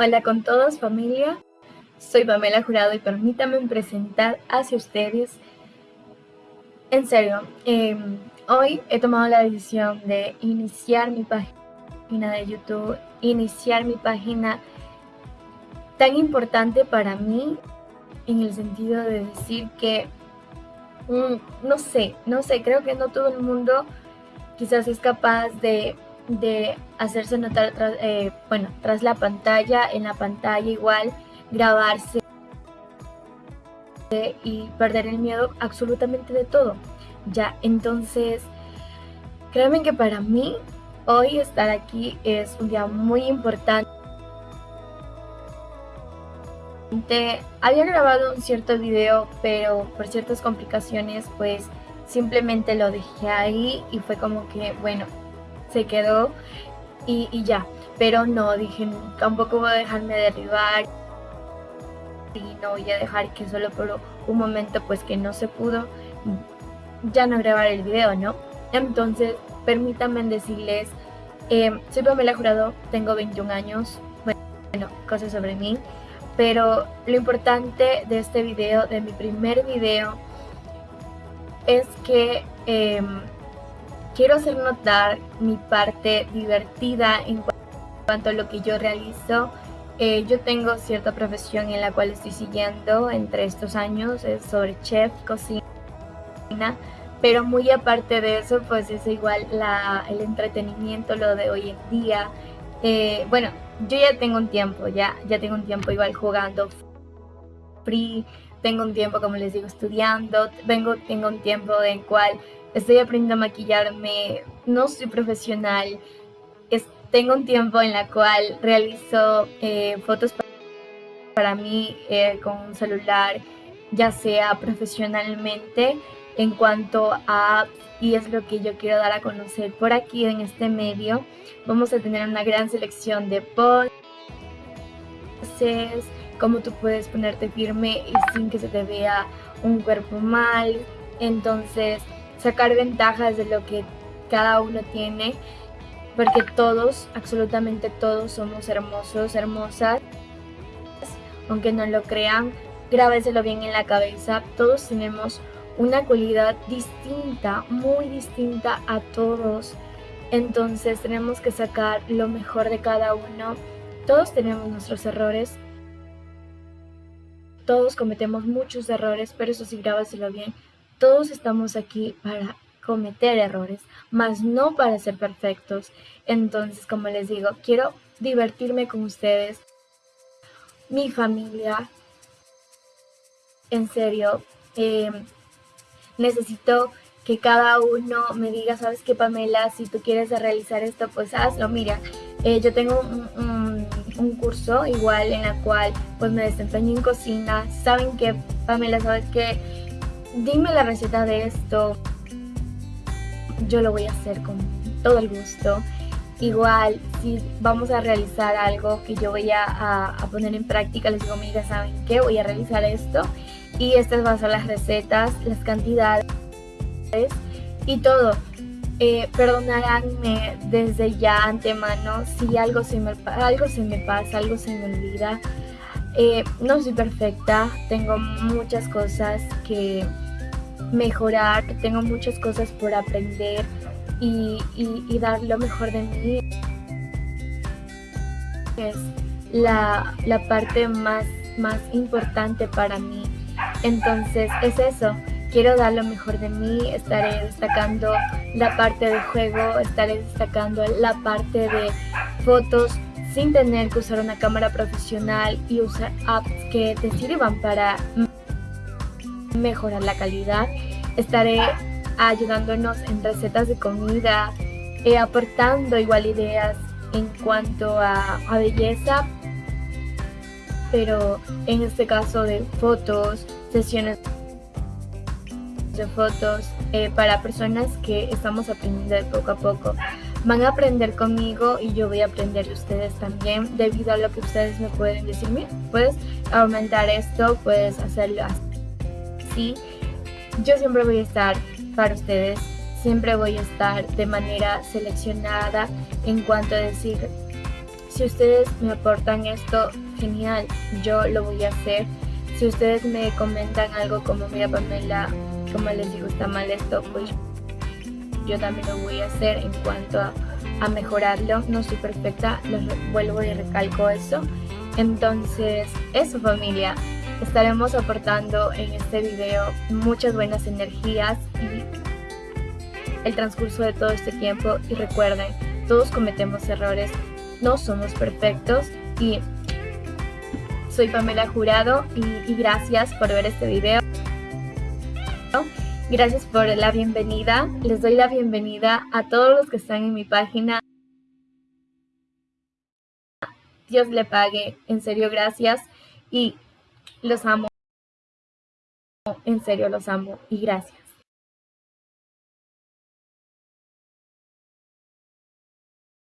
Hola con todos familia, soy Pamela Jurado y permítanme presentar hacia ustedes. En serio, em, hoy he tomado la decisión de iniciar mi página de YouTube, iniciar mi página tan importante para mí en el sentido de decir que, mm, no sé, no sé, creo que no todo el mundo quizás es capaz de de hacerse notar, tras, eh, bueno, tras la pantalla, en la pantalla igual, grabarse y perder el miedo absolutamente de todo. Ya, entonces, créanme que para mí hoy estar aquí es un día muy importante. Había grabado un cierto video, pero por ciertas complicaciones, pues simplemente lo dejé ahí y fue como que, bueno, se quedó y, ya. Pero no, dije, tampoco voy a dejarme derribar y no voy a dejar que solo por un momento pues que no se pudo ya no grabar el video, ¿no? Entonces, permítanme decirles, eh, soy Pamela Jurado, tengo 21 años, bueno, cosas sobre mí, pero lo importante de este video, de mi primer video, es que em, quiero hacer notar mi parte divertida en cuanto a lo que yo realizo. Eh, yo tengo cierta profesión en la cual estoy siguiendo entre estos años, es sobre chef, cocina, pero muy aparte de eso, pues es igual la, el entretenimiento, lo de hoy en día. Eh, bueno, yo ya tengo un tiempo, ya, ya tengo un tiempo igual jugando free, tengo un tiempo, como les digo, estudiando, vengo, tengo un tiempo en cual estoy aprendiendo a maquillarme, no soy profesional, tengo un tiempo en la cual realizo eh, fotos para, mí eh, con un celular, ya sea profesionalmente en cuanto a y es lo que yo quiero dar a conocer por aquí en este medio. Vamos a tener una gran selección de poses, cómo tú puedes ponerte firme y sin que se te vea un cuerpo mal. Entonces, sacar ventajas de lo que cada uno tiene, porque todos, absolutamente todos somos hermosos, hermosas, aunque no lo crean, grábeselo bien en la cabeza, todos tenemos una cualidad distinta, muy distinta a todos, entonces tenemos que sacar lo mejor de cada uno, todos tenemos nuestros errores, todos cometemos muchos errores, pero eso sí, grábaselo bien, todos estamos aquí para cometer errores, mas no para ser perfectos. Entonces, como les digo, quiero divertirme con ustedes, mi familia. En serio, em, necesito que cada uno me diga, sabes qué Pamela, si tú quieres realizar esto, pues hazlo. Mira, eh, yo tengo un, un, curso igual en la cual pues me desempeño en cocina. Saben que Pamela, sabes que dime la receta de esto. Yo lo voy a hacer con todo el gusto. Igual, si vamos a realizar algo que yo voy a, poner en práctica, les digo, mira, ¿saben qué? Voy a realizar esto. Y estas van a ser las recetas, las cantidades y todo. Eh, perdonaránme desde ya antemano si algo se, me, algo se me pasa, algo se me olvida. Eh, no soy perfecta, tengo muchas cosas que mejorar, tengo muchas cosas por aprender y, dar lo mejor de mí. Es la, parte más, más importante para mí. Entonces es eso, quiero dar lo mejor de mí, estaré destacando la parte de juego, estaré destacando la parte de fotos sin tener que usar una cámara profesional y usar apps que te sirvan para mejorar la calidad. Estaré ayudándonos en recetas de comida, eh, aportando igual ideas en cuanto a, belleza, pero en este caso de fotos, sesiones de fotos eh, para personas que estamos aprendiendo poco a poco van a aprender conmigo y yo voy a aprender de ustedes también debido a lo que ustedes me pueden decir. Mira, puedes aumentar esto, puedes hacerlo así. Yo siempre voy a estar para ustedes, siempre voy a estar de manera seleccionada en cuanto a decir si ustedes me aportan esto, genial, yo lo voy a hacer. Si ustedes me comentan algo como, mira Pamela, como les digo, está mal esto, pues yo también lo voy a hacer en cuanto a, mejorarlo. No soy perfecta, lo vuelvo y recalco eso. Entonces, eso familia, estaremos aportando en este video muchas buenas energías y el transcurso de todo este tiempo. Y recuerden, todos cometemos errores, no somos perfectos y soy Pamela Jurado y, gracias por ver este video. Gracias por la bienvenida. Les doy la bienvenida a todos los que están en mi página. Dios le pague. En serio, gracias. Y los amo. En serio, los amo. Y gracias.